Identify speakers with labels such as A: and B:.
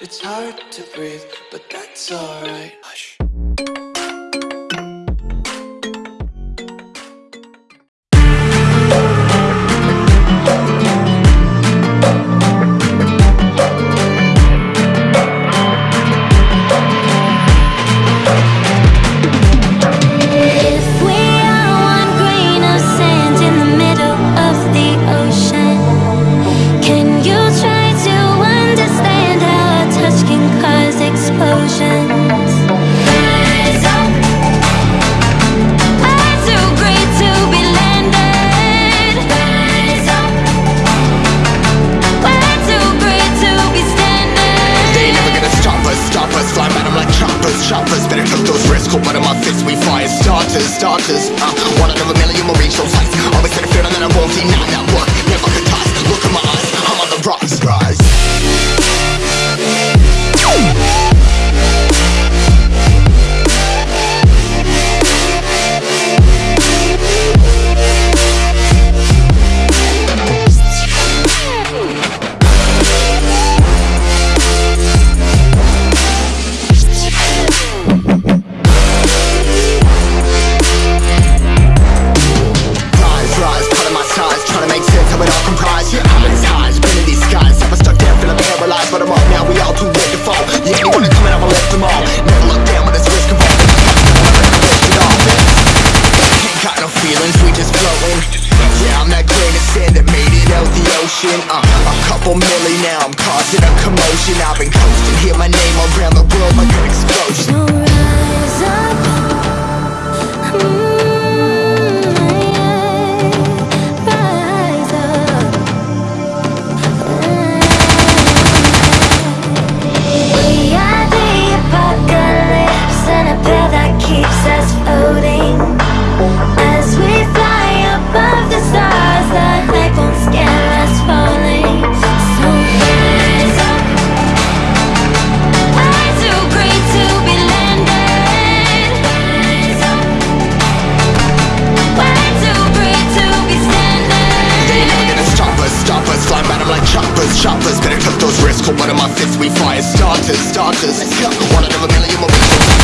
A: It's hard to breathe, but that's alright.
B: fire starters, starters uh, One out of a million will reach those heights Always had a feeling that I won't deny that work. motion uh, A couple milli now, I'm causing a commotion. I've been coasting, hear my name around the world like an explosion. shoppers. Better took those risks, hold one of my fists We fire starters, starters. One out of a million, we'll